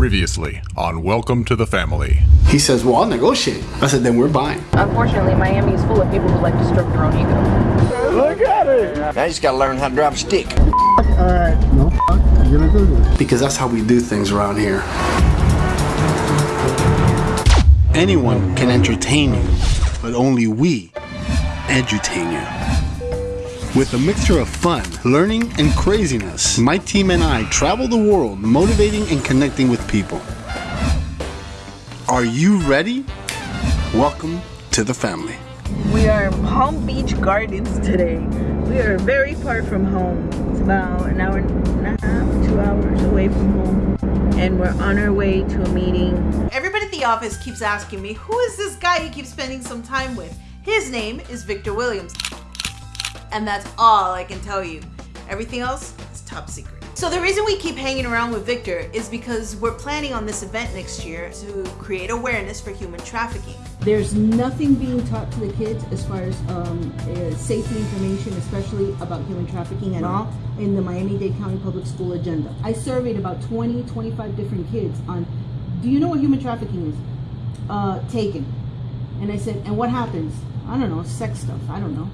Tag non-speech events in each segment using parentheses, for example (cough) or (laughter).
Previously on Welcome to the Family. He says, Well, I'll negotiate. I said, Then we're buying. Unfortunately, Miami is full of people who like to stroke their own ego. Look at it! Now you just gotta learn how to drive a stick. Alright, no fuck, I'm gonna do this. Because that's how we do things around here. Anyone can entertain you, but only we edutain you. With a mixture of fun, learning, and craziness, my team and I travel the world motivating and connecting with people. Are you ready? Welcome to the family. We are in Palm Beach Gardens today. We are very far from home. It's about an hour and a half, two hours away from home. And we're on our way to a meeting. Everybody at the office keeps asking me, who is this guy you keep spending some time with? His name is Victor Williams. And that's all I can tell you. Everything else is top secret. So the reason we keep hanging around with Victor is because we're planning on this event next year to create awareness for human trafficking. There's nothing being taught to the kids as far as um, uh, safety information, especially about human trafficking at all, in the Miami-Dade County Public School agenda. I surveyed about 20, 25 different kids on, do you know what human trafficking is? Uh, taken. And I said, and what happens? I don't know, sex stuff, I don't know.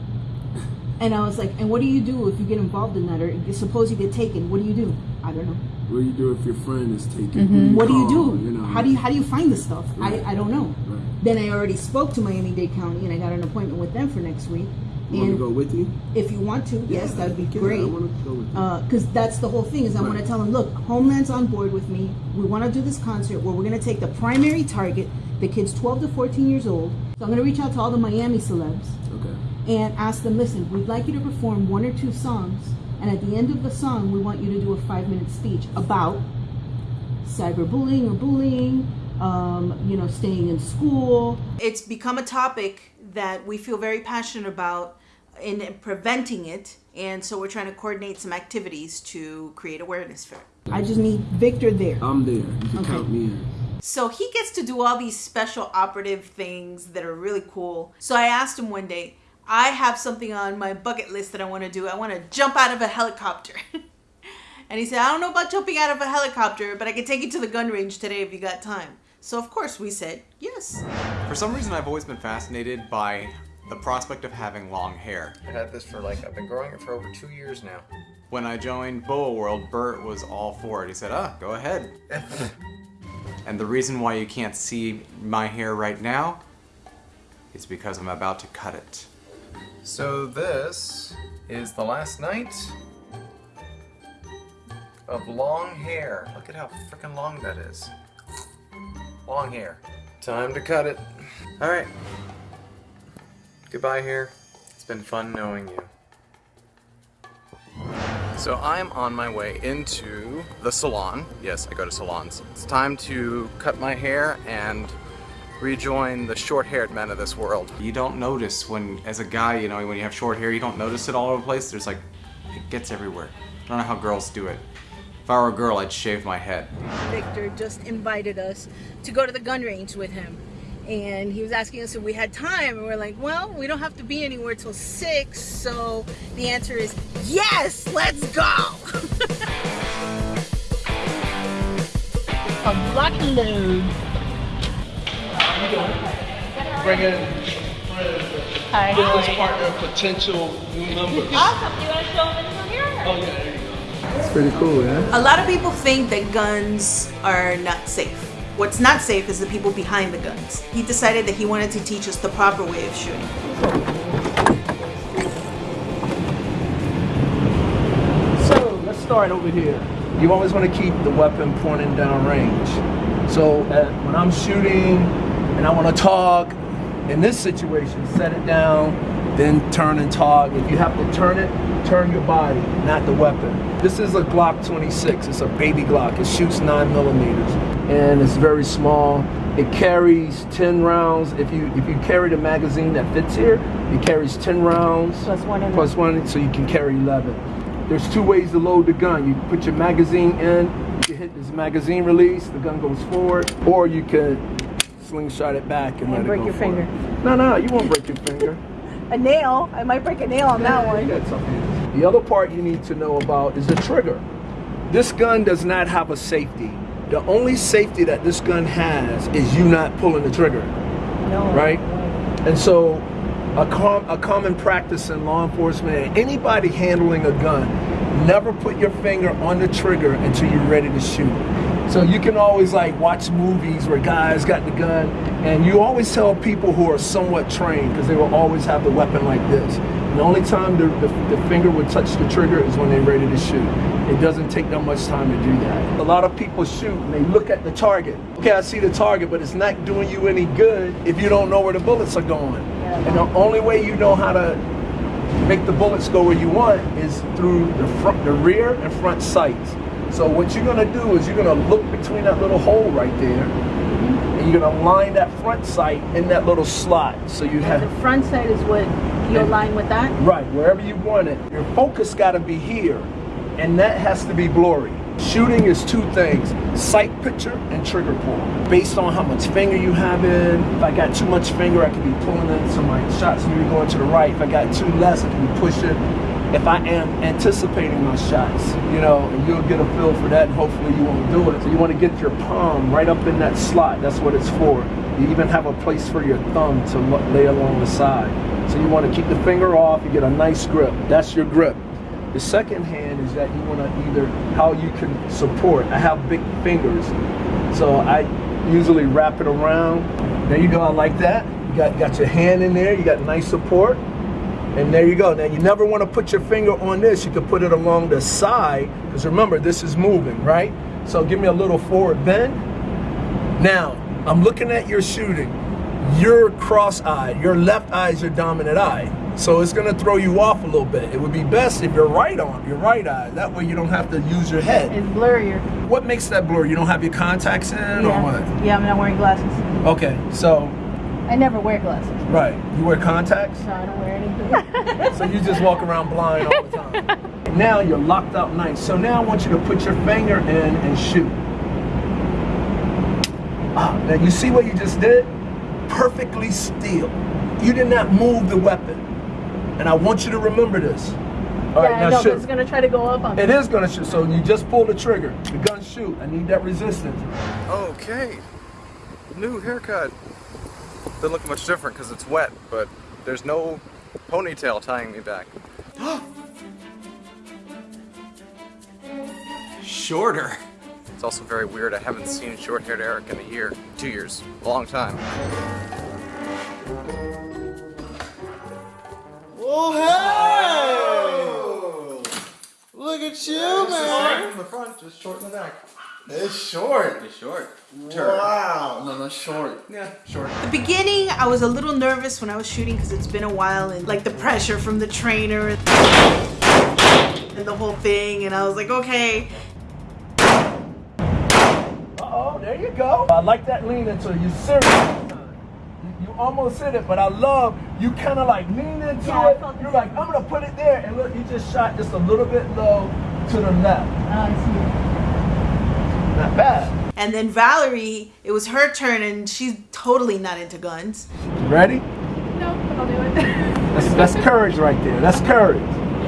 And I was like, and what do you do if you get involved in that, or suppose you get taken? What do you do? I don't know. What do you do if your friend is taken? Mm-hmm. What do you do? You know? How do you how do you find the stuff? Right. I, I don't know. Right. Then I already spoke to Miami Dade County, and I got an appointment with them for next week. You want And to go with you? if you want to, yes, that'd be yeah, great. I want to go with you. Because that's the whole thing is I want to tell them, look, Homeland's on board with me. We want to do this concert where we're going to take the primary target, the kids 12 to 14 years old. So I'm going to reach out to all the Miami celebs okay. And ask them, listen, we'd like you to perform one or two songs, and at the end of the song, we want you to do a five-minute speech about cyberbullying or bullying, um, you know, staying in school. It's become a topic that we feel very passionate about in preventing it. And so we're trying to coordinate some activities to create awareness for it. I just need Victor there. I'm there. You can Okay. count me in. So he gets to do all these special operative things that are really cool. So I asked him one day, I have something on my bucket list that I want to do. I want to jump out of a helicopter. (laughs) and he said, I don't know about jumping out of a helicopter, but I can take you to the gun range today if you got time. So of course we said, yes. For some reason, I've always been fascinated by the prospect of having long hair. I've had this for like, I've been growing it for over two years now. When I joined Boa World, Bert was all for it. He said, ah, go ahead. (laughs) and the reason why you can't see my hair right now is because I'm about to cut it. So this is the last night of long hair. Look at how freaking long that is. Long hair. Time to cut it. All right. Goodbye hair. It's been fun knowing you. So I'm on my way into the salon. Yes, I go to salons. It's time to cut my hair and rejoin the short-haired men of this world. You don't notice when, as a guy, you know, when you have short hair, you don't notice it all over the place. There's like, it gets everywhere. I don't know how girls do it. If I were a girl, I'd shave my head. Victor just invited us to go to the gun range with him. And he was asking us if we had time, and we're like, well, we don't have to be anywhere till 6, so the answer is yes, let's go! (laughs) a block load. Bring in Hi. business partner, potential new members. Awesome. You want to show them from here? Oh, yeah, there you go. It's pretty cool, yeah? A lot of people think that guns are not safe. What's not safe is the people behind the guns. He decided that he wanted to teach us the proper way of shooting. So let's start over here. You always want to keep the weapon pointing down range. So uh, when I'm shooting and I want to talk, in this situation, set it down, then turn and talk. If you have to turn it, turn your body, not the weapon. This is a Glock 26. It's a baby Glock. It shoots nine millimeters, and it's very small. It carries 10 rounds. If you if you carry the magazine that fits here, it carries 10 rounds Plus one in plus one, so you can carry 11. There's two ways to load the gun. You put your magazine in, you hit this magazine release, the gun goes forward, or you can slingshot it back and, let break your finger. No, no, you won't break your finger. (laughs) A nail. I might break a nail on that one. something. The other part you need to know about is the trigger. This gun does not have a safety. the only safety that this gun has is you not pulling the trigger. No. Right? And so a, com- a common practice in law enforcement, anybody handling a gun, never put your finger on the trigger until you're ready to shoot. So you can always like watch movies where guys got the gun, and you always tell people who are somewhat trained because they will always have the weapon like this. And the only time the, the, the finger would touch the trigger is when they're ready to shoot. It doesn't take that much time to do that. A lot of people shoot and they look at the target. Okay, I see the target, but it's not doing you any good if you don't know where the bullets are going. And the only way you know how to make the bullets go where you want is through the front, the rear and front sights. So what you're gonna do is you're gonna look between that little hole right there, and you're gonna line that front sight in that little slot. So you have The front sight is what you align with that? Right, wherever you want it. Your focus got to be here, and that has to be blurry. Shooting is two things sight picture and trigger pull. Based on how much finger you have in, if I got too much finger, I could be pulling in, so my shots need to be going to the right. If I got too less, I can be pushing. If I am anticipating my shots, you know, you'll get a feel for that, and hopefully you won't do it. So you want to get your palm right up in that slot. That's what it's for. You even have a place for your thumb to lay along the side. So you want to keep the finger off, you get a nice grip. That's your grip. The second hand is that you want to either how you can support. I have big fingers, so I usually wrap it around. There you go. I like that. You got got your hand in there. You got nice support, and there you go. Now you never want to put your finger on this. You can put it along the side because remember this is moving, right? So give me a little forward bend. Now I'm looking at your shooting. You're cross-eyed. Your left eye is your dominant eye. So it's gonna throw you off a little bit. It would be best if your right arm, your right eye. That way you don't have to use your head. It's blurrier. What makes that blur? You don't have your contacts in or what? Yeah, I'm not wearing glasses. Okay, so I never wear glasses. right, you wear contacts, So I don't wear anything. (laughs) so you just walk around blind all the time. (laughs) now you're locked out nice. So now I want you to put your finger in and shoot. Ah, now you see what you just did? Perfectly still. You did not move the weapon. And I want you to remember this. All right, yeah, I now know, it's gonna try to go up on me. It is gonna shoot. So you just pull the trigger. The gun shoot. I need that resistance. Okay. New haircut. Doesn't look much different because it's wet, but there's no ponytail tying me back. (gasps) Shorter. It's also very weird. I haven't seen short-haired Eric in a year, two years, a long time. Oh, hey! Look at you, man. From the front, just short in the back. It's short. It's short. Wow. No, no, short. Yeah, short. The beginning, I was a little nervous when I was shooting because it's been a while and like the pressure from the trainer and the whole thing. And I was like, okay. Oh, there you go. I like that lean into it. You serious. You, you almost hit it, but I love you kind of like lean into Yeah, it. You're like, I'm gonna put it there, and look, you just shot just a little bit low to the left. Oh, I see. Not bad. And then Valerie, it was her turn and she's totally not into guns. Ready? No, but I'll do it. (laughs) That's that's courage right there. That's courage.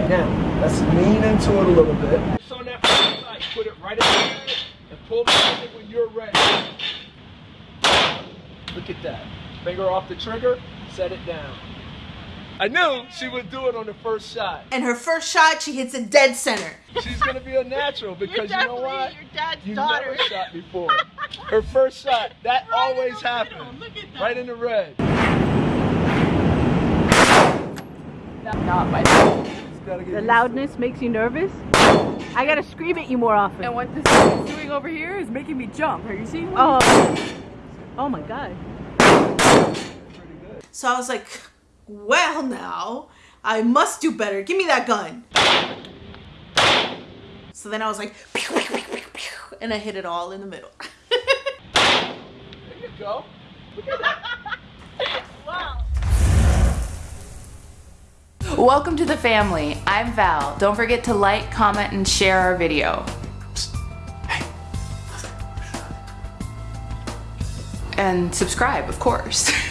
Now, let's lean into it a little bit. So on that side, put it right in there and pull the trigger when you're ready. Look at that. Finger off the trigger, set it down. I knew she would do it on the first shot. And her first shot, she hits a dead center. She's gonna be a natural because you know what? your dad's You daughter. never shot before. Her first shot, that always happens. Right in the red. Not my Just gotta The used loudness makes you nervous? I gotta scream at you more often. And what this is doing over here is making me jump. Are you seeing what? Oh. Oh my god. So I was like, well, now I must do better. Give me that gun. So then I was like, pew, pew, pew, pew, pew, and I hit it all in the middle. There you go. (laughs) Welcome to the family. I'm Val. Don't forget to like, comment, and share our video. And subscribe, of course. (laughs)